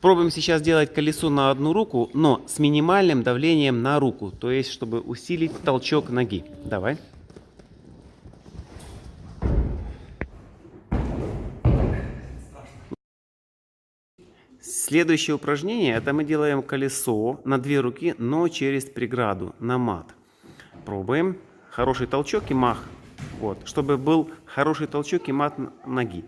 Пробуем сейчас делать колесо на одну руку, но с минимальным давлением на руку. То есть, чтобы усилить толчок ноги. Давай. Следующее упражнение, это мы делаем колесо на две руки, но через преграду, на мат. Пробуем. Хороший толчок и мах. Вот, чтобы был хороший толчок и мат ноги.